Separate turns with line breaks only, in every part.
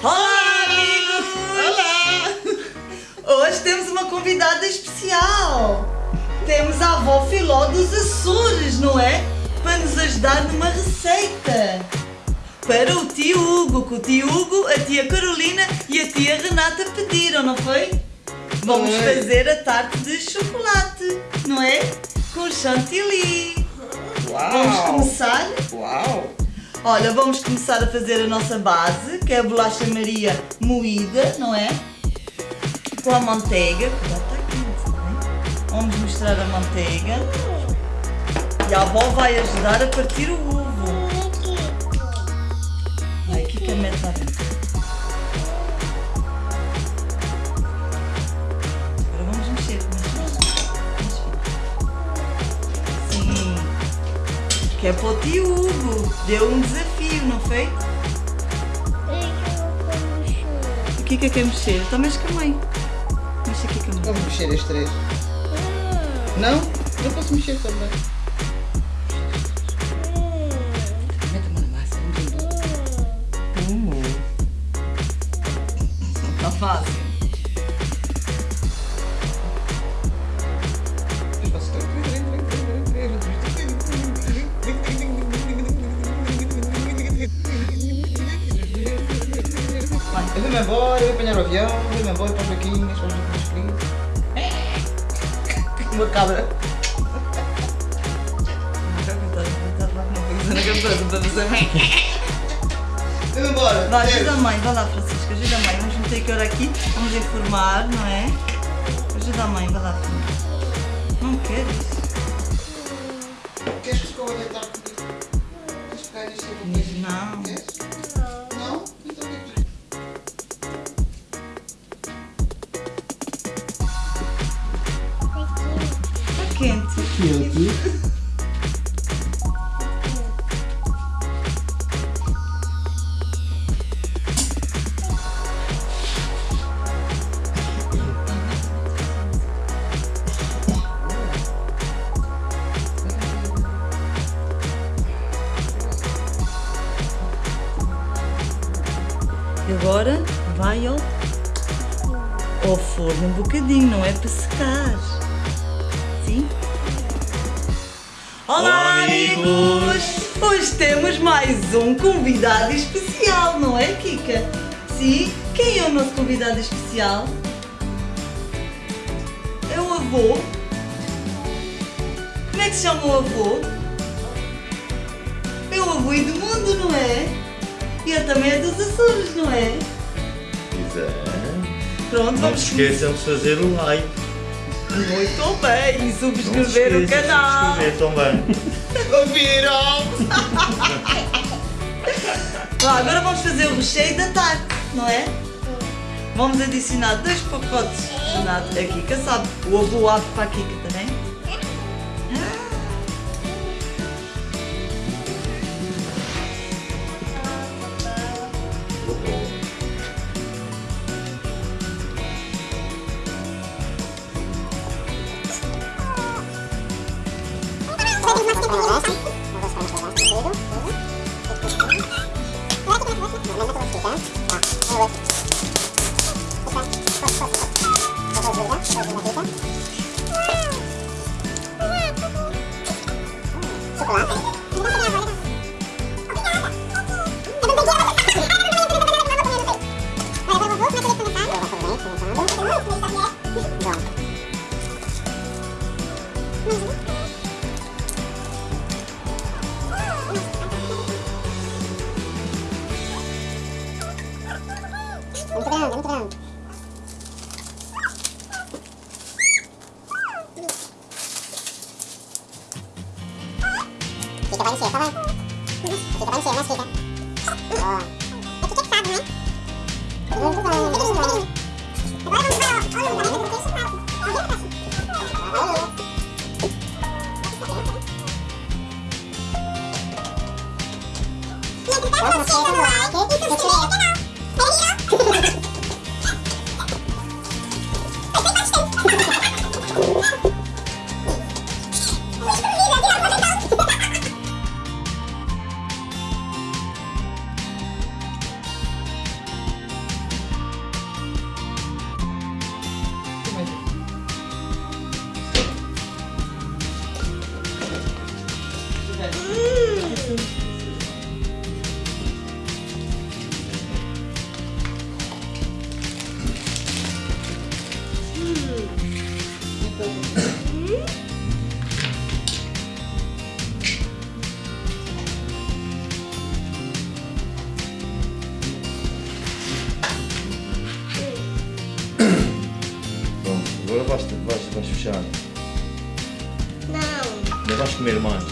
Olá, amigos! Olá! Hoje temos uma convidada especial. Temos a avó Filó dos Açores, não é? Para nos ajudar numa receita. Para o tio Hugo, que o tio Hugo, a tia Carolina e a tia Renata pediram, não foi? Vamos
Foi.
fazer a tarte de chocolate, não é? Com chantilly.
Uau!
Vamos começar?
Uau!
Olha, vamos começar a fazer a nossa base, que é a bolacha Maria moída, não é? Com a manteiga. Cuidado, está? Vamos misturar a manteiga. E a avó vai ajudar a partir o ovo. Vai, aqui que a mete lá dentro. Que é para o tio Hugo. Deu um desafio, não foi? O que é que quer mexer? Então mexe com a mãe. Mexe aqui com a mãe.
Vamos mexer as três. Não? Eu posso mexer também. Mete a mão na massa, vamos embora.
Não está fácil.
Avião, eu vou-me embora para os vaquinhas, para os vaquinhos queridos. Uma cabra. Eu vou embora.
Vai, ajuda a mãe, vai lá Francisco, ajuda a mãe. Vamos meter aqui hora aqui, vamos informar, não é? Ajuda a mãe, vai lá filho. Não queres?
Queres que escova deitar comigo? Queres
Quente. E agora vai ao, ao forno um bocadinho, não é para secar. Sim? Olá, amigos! Hoje temos mais um convidado especial, não é, Kika? Sim? Quem é o nosso convidado especial? É o avô. Como é que se chama o avô? É o avô Edmundo, não é? E ele também é dos Açores, não é?
Exato.
Pronto,
Não
vamos
se esqueçam de fazer o like.
Muito bem, e subscrever o canal.
subscrever também.
Ouviram?
Lá, agora vamos fazer o recheio da tarte, não é? Vamos adicionar dois pacotes de nata. A Kika sabe, o avô abre para a Kika também.
Muito
Vais comer mais?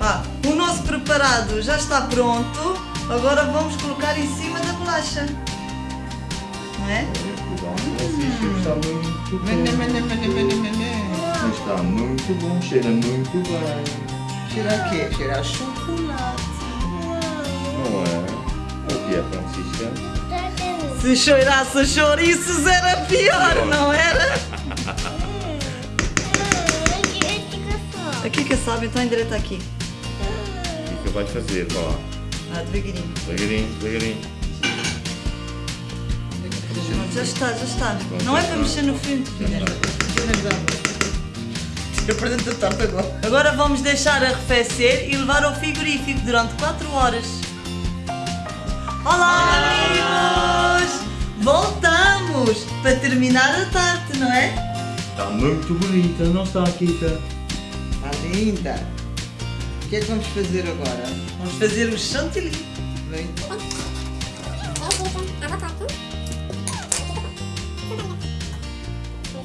Pá, o nosso preparado já está pronto. Agora vamos colocar em cima da bolacha. Não é?
Está muito bom.
mene, mene, mene.
Está muito bom, cheira muito bem.
Cheira a quê? Cheira a chocolate.
Não é? O que é, Francisca?
Se cheirasse a chouriços era pior, não era? Aqui que sabe, então endireita aqui.
O que é que vai fazer? Vá lá.
Ah, devagarinho.
Devagarinho, devagarinho.
Pronto, já está, já está. Não é para mexer no fundo,
para dentro da tampa agora.
Agora vamos deixar arrefecer e levar ao frigorífico durante 4 horas. Olá, amigos! Voltamos para terminar a tarte, não é?
Está muito bonita, não está, Kika?
Está linda. O que é que vamos fazer agora?
Vamos fazer o chantilly.
Vem.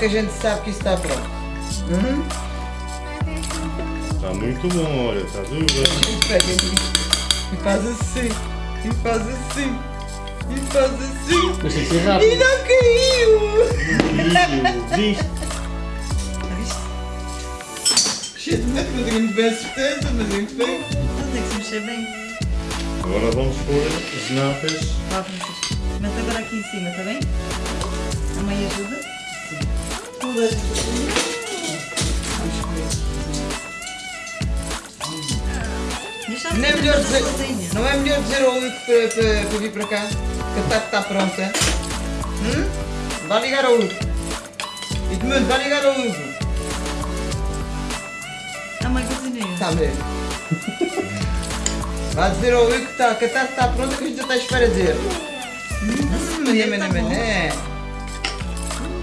que
a gente sabe que está pronto? Hum?
Está muito bom, olha, está tudo bem.
A gente pega e faz assim. E faz assim. E faz assim.
Que ser
E
rápido.
não caiu!
Viste?
Cheio de medo, não tenho muito bem certeza, mas enfim.
Então tem que se mexer bem.
Agora vamos pôr as natas.
Vá, Francisco. Mete agora aqui em cima, está bem? A mãe ajuda?
Não é melhor dizer, não é melhor dizer ao Hugo para, para, para vir para cá? Que a tarde está pronta. Hum? Vai ligar ao Hugo. Edmundo, vai ligar ao Hugo.
A mãe cozinha.
Está mesmo. Vai dizer ao Hugo que, está, que a tarde está pronta que a gente já está à espera dele. Hum, mané, mané,
bom.
mané.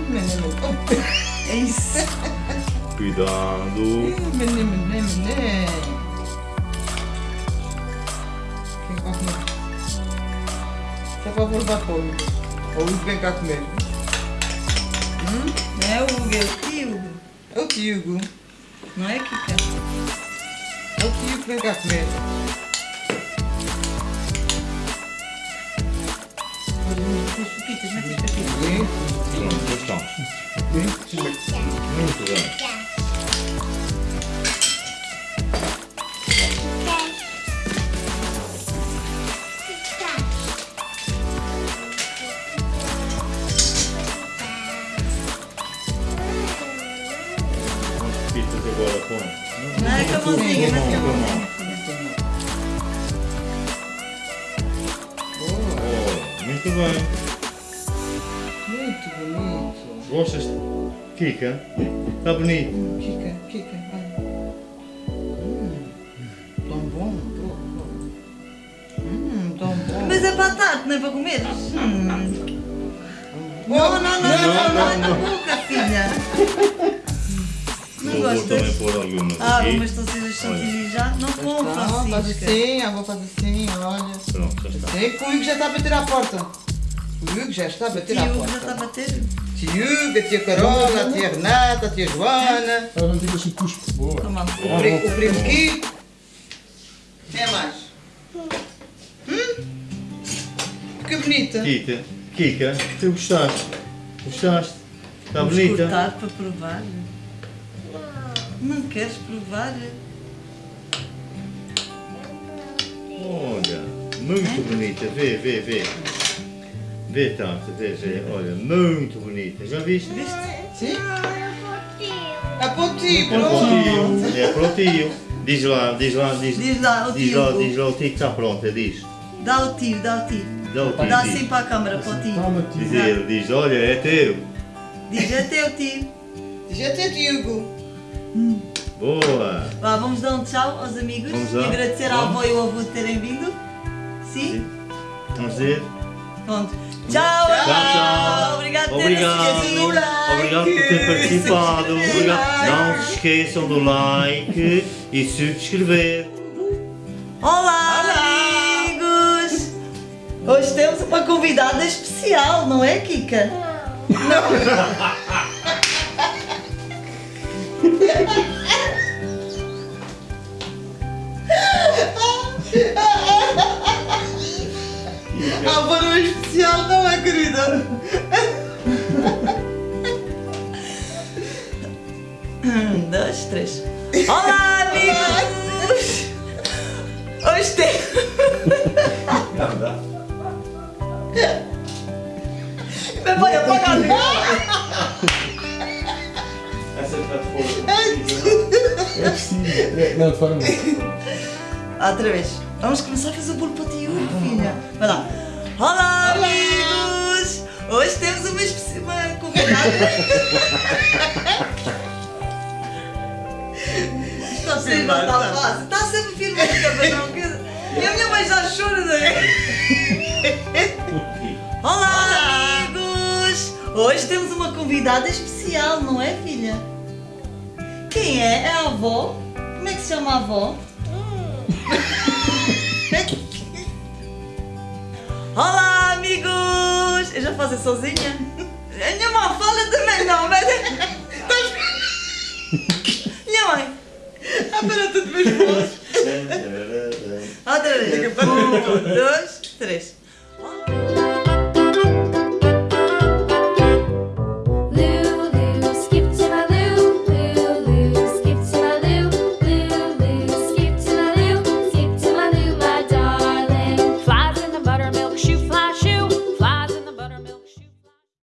Hum.
É isso.
Cuidado.
Hum, mané, mané, mané. Quem vai comer? Só para vou levar para o Hugo. O Hugo vem cá comer. Hum?
É o Hugo, é o tio.
É o tio.
Não é, Kika?
É o tio que vem cá comer.
Mete as pepitas, mete as pepitas.
Sim.
Pronto, já estamos. Muito bem. As pitas agora põe.
Não é com a mãozinha, mete com a
bonito.
Gostas? Kika? Está bonito.
Kika, Kika, vai. Hum, tão bom. Hum, tão bom.
Mas é para a tarde, não é para comer? Hum.
Oh,
Não, não, não, não, não, não, é na
não.
boca, filha. Não
Vou, vou também
gostas?
pôr algumas
Ah,
aqui.
mas estão a ser as chantilly já? Não com,
Tá, faz
Francisca.
assim, a avó faz assim, olha.
Pronto, já está.
Sei que o Hugo já está a bater à porta. O Hugo já está a bater à porta.
já está a bater?
Tio Hugo, a tia Carola, a tia Renata, a tia Joana,
Ela não tem assim cuspo. Boa.
Toma.
o, pri- o primo Kiko. Quem é mais? Hum? Que bonita.
Kika, Kika, tu gostaste? Gostaste? Está
Vamos
bonita?
cortar para provar. Não queres provar?
Olha, muito bonita. Vê, vê, vê. Vê, Tata, vê. Olha, muito bonita. Já viste?
Viste?
Sim? É para o tio,
É para o
pronto.
tio. É para o tio. Diz lá, diz lá, diz,
Diz lá, o
diz
tio.
lá, diz lá o tio que está pronta, diz.
Dá o tio, dá o tio.
Dá o tio.
Dá
diz.
assim para a câmara, para o tio.
Tio.
Diz ele, diz, olha, é teu.
Diz é teu tio.
Diz até Diogo.
Boa.
Vá, vamos dar um tchau aos amigos
Vamos
e
lá.
agradecer à avó e ao avô de terem vindo. Sim?
Vamos dizer.
Pronto. Tchau,
Tchau, tchau.
Obrigado
Obrigado. Obrigado por ter participado. Obrigado. Não se esqueçam do like e subscrever.
Olá,
Olá.
amigos! Hoje temos uma convidada especial, não é, Kika?
Ah, para o especial não é, querida?
Um, dois, três. Olá, amigos! Hoje temos. Mas vai apagar
É preciso. É, Não, de forma.
Outra vez. Vamos começar a fazer o bolo para ti, filha. Vai lá. Olá, amigos! Hoje temos uma, uma convidada. Está a ser não está fácil. Está sempre filmando, cabrão. E a minha mãe já chora daí. Olá, amigos! Hoje temos uma convidada especial, não é, filha? Quem é? É a avó? Como é que se chama a avó? Olá, amigos! Eu já faço sozinha? A minha mãe fala também, não, mas. Minha mãe!
Ah, para tudo mesmo.
Outra vez. Um, dois, três.